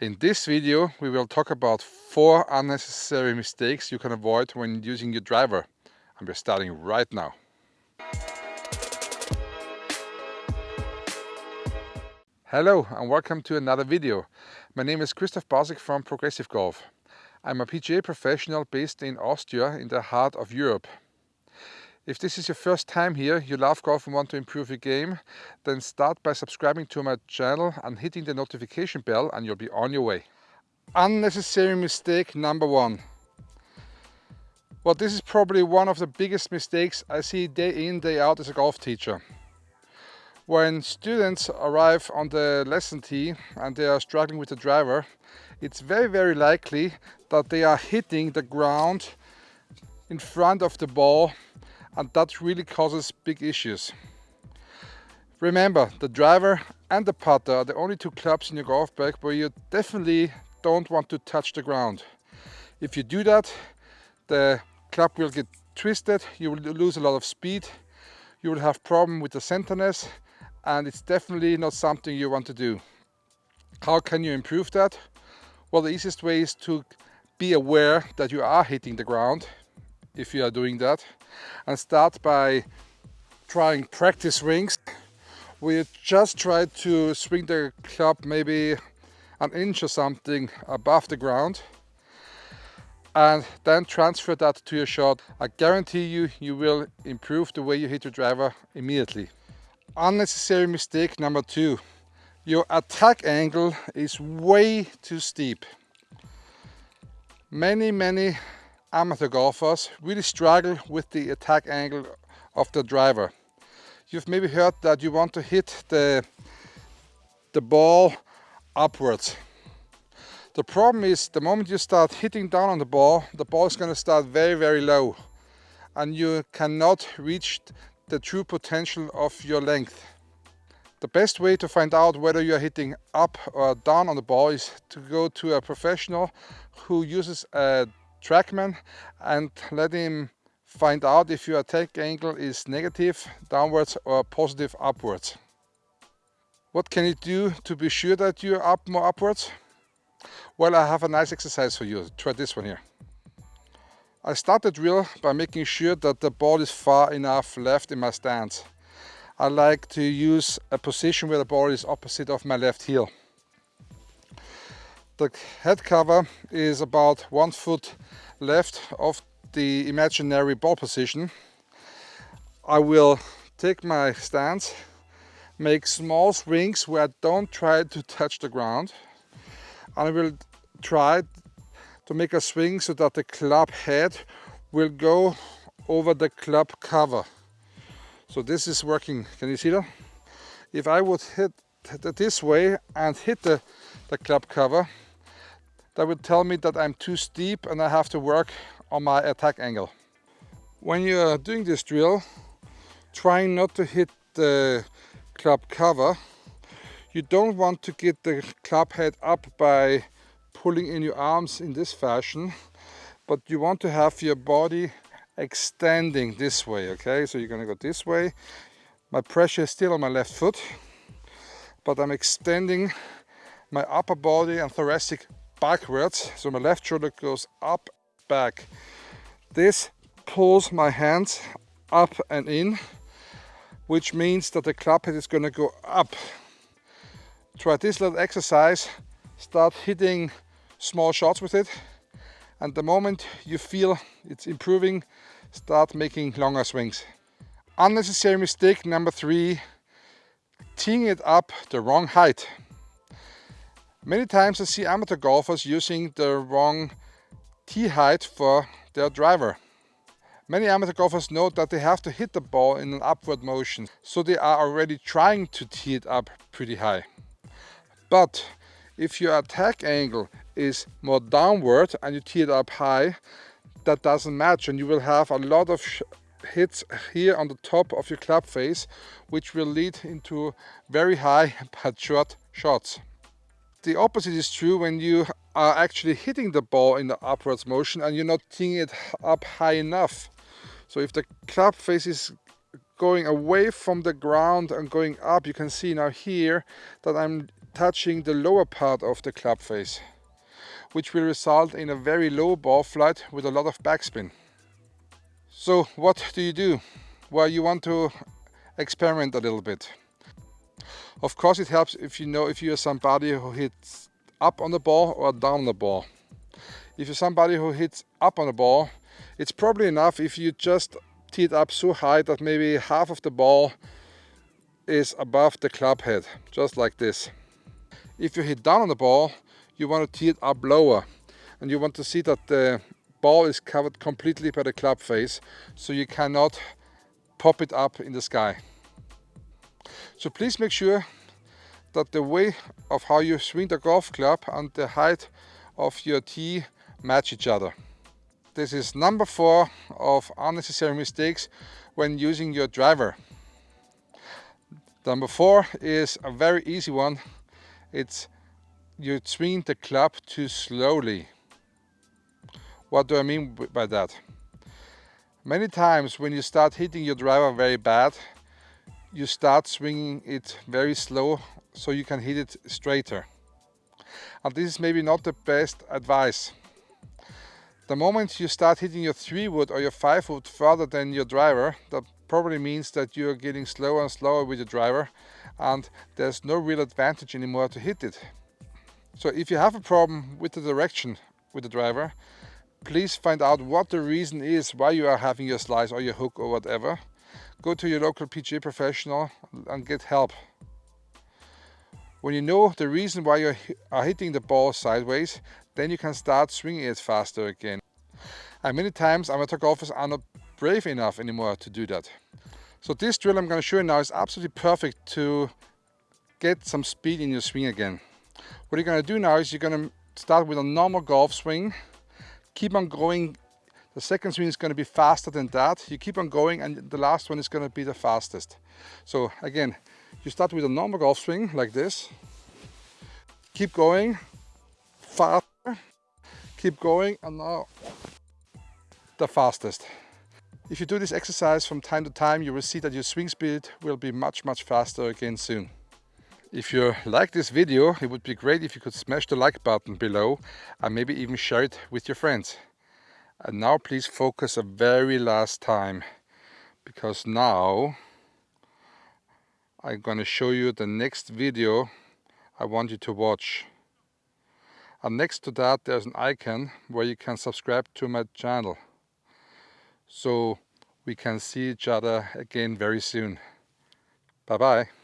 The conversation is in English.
In this video we will talk about four unnecessary mistakes you can avoid when using your driver and we're starting right now. Hello and welcome to another video. My name is Christoph Bausek from Progressive Golf. I'm a PGA professional based in Austria in the heart of Europe. If this is your first time here, you love golf and want to improve your game, then start by subscribing to my channel and hitting the notification bell and you'll be on your way. Unnecessary mistake number one. Well, this is probably one of the biggest mistakes I see day in, day out as a golf teacher. When students arrive on the lesson tee and they are struggling with the driver, it's very, very likely that they are hitting the ground in front of the ball and that really causes big issues. Remember, the driver and the putter are the only two clubs in your golf bag where you definitely don't want to touch the ground. If you do that, the club will get twisted, you will lose a lot of speed, you will have problem with the centerness and it's definitely not something you want to do. How can you improve that? Well, the easiest way is to be aware that you are hitting the ground if you are doing that and start by trying practice swings. We just try to swing the club maybe an inch or something above the ground and then transfer that to your shot. I guarantee you, you will improve the way you hit your driver immediately. Unnecessary mistake number two. Your attack angle is way too steep. Many, many amateur golfers really struggle with the attack angle of the driver. You've maybe heard that you want to hit the, the ball upwards. The problem is the moment you start hitting down on the ball, the ball is going to start very, very low and you cannot reach the true potential of your length. The best way to find out whether you are hitting up or down on the ball is to go to a professional who uses a TrackMan and let him find out if your attack angle is negative downwards or positive upwards. What can you do to be sure that you're up more upwards? Well, I have a nice exercise for you. Try this one here. I start the drill by making sure that the ball is far enough left in my stance. I like to use a position where the ball is opposite of my left heel. The head cover is about one foot left of the imaginary ball position. I will take my stance, make small swings where I don't try to touch the ground. And I will try to make a swing so that the club head will go over the club cover. So this is working, can you see that? If I would hit this way and hit the, the club cover, that would tell me that I'm too steep and I have to work on my attack angle. When you're doing this drill, trying not to hit the club cover, you don't want to get the club head up by pulling in your arms in this fashion, but you want to have your body extending this way, okay? So you're gonna go this way. My pressure is still on my left foot, but I'm extending my upper body and thoracic backwards. So my left shoulder goes up, back. This pulls my hands up and in, which means that the club head is going to go up. Try this little exercise, start hitting small shots with it. And the moment you feel it's improving, start making longer swings. Unnecessary mistake number three, teeing it up the wrong height. Many times I see amateur golfers using the wrong tee height for their driver. Many amateur golfers know that they have to hit the ball in an upward motion, so they are already trying to tee it up pretty high. But if your attack angle is more downward and you tee it up high, that doesn't match and you will have a lot of hits here on the top of your club face, which will lead into very high but short shots. The opposite is true when you are actually hitting the ball in the upwards motion and you're not teeing it up high enough. So if the club face is going away from the ground and going up, you can see now here that I'm touching the lower part of the club face, which will result in a very low ball flight with a lot of backspin. So what do you do? Well, you want to experiment a little bit. Of course, it helps if you know if you're somebody who hits up on the ball or down on the ball. If you're somebody who hits up on the ball, it's probably enough if you just tee it up so high that maybe half of the ball is above the club head, just like this. If you hit down on the ball, you want to tee it up lower and you want to see that the ball is covered completely by the club face so you cannot pop it up in the sky. So please make sure that the way of how you swing the golf club and the height of your tee match each other. This is number four of unnecessary mistakes when using your driver. Number four is a very easy one. It's you swing the club too slowly. What do I mean by that? Many times when you start hitting your driver very bad, you start swinging it very slow so you can hit it straighter. And this is maybe not the best advice. The moment you start hitting your 3 wood or your 5 wood further than your driver, that probably means that you're getting slower and slower with your driver and there's no real advantage anymore to hit it. So if you have a problem with the direction with the driver, please find out what the reason is why you are having your slice or your hook or whatever. Go to your local PGA professional and get help. When you know the reason why you are hitting the ball sideways, then you can start swinging it faster again. And many times amateur golfers are not brave enough anymore to do that. So this drill I'm going to show you now is absolutely perfect to get some speed in your swing again. What you're going to do now is you're going to start with a normal golf swing, keep on going. The second swing is going to be faster than that. You keep on going and the last one is going to be the fastest. So again, you start with a normal golf swing like this. Keep going, fast keep going and now the fastest. If you do this exercise from time to time, you will see that your swing speed will be much, much faster again soon. If you like this video, it would be great if you could smash the like button below and maybe even share it with your friends. And now please focus a very last time because now I'm going to show you the next video I want you to watch. And next to that there's an icon where you can subscribe to my channel so we can see each other again very soon. Bye bye